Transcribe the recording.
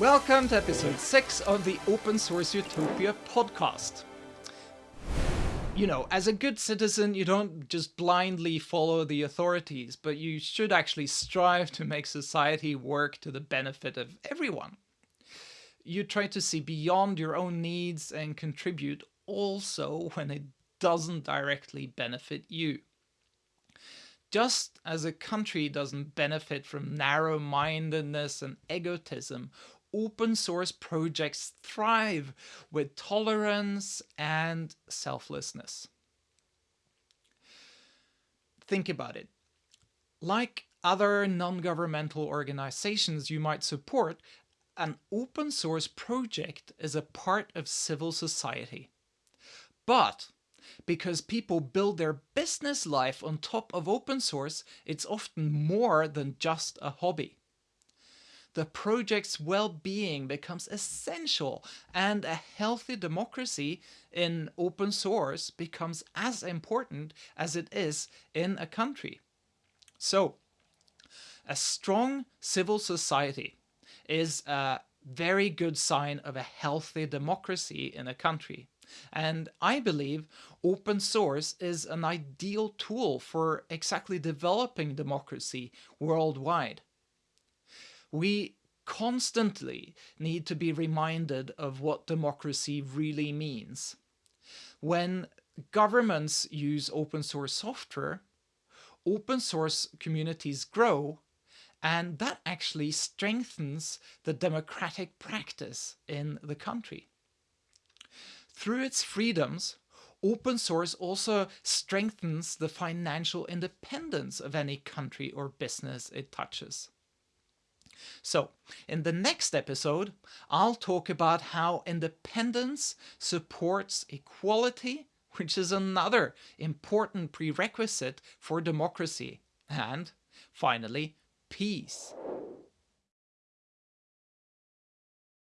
Welcome to episode 6 of the Open Source Utopia podcast. You know, as a good citizen, you don't just blindly follow the authorities, but you should actually strive to make society work to the benefit of everyone. You try to see beyond your own needs and contribute also when it doesn't directly benefit you. Just as a country doesn't benefit from narrow-mindedness and egotism open source projects thrive with tolerance and selflessness. Think about it. Like other non-governmental organizations you might support, an open source project is a part of civil society. But because people build their business life on top of open source, it's often more than just a hobby the project's well-being becomes essential and a healthy democracy in open source becomes as important as it is in a country. So, a strong civil society is a very good sign of a healthy democracy in a country. And I believe open source is an ideal tool for exactly developing democracy worldwide we constantly need to be reminded of what democracy really means. When governments use open source software, open source communities grow and that actually strengthens the democratic practice in the country. Through its freedoms, open source also strengthens the financial independence of any country or business it touches. So, in the next episode, I'll talk about how independence supports equality, which is another important prerequisite for democracy, and finally, peace.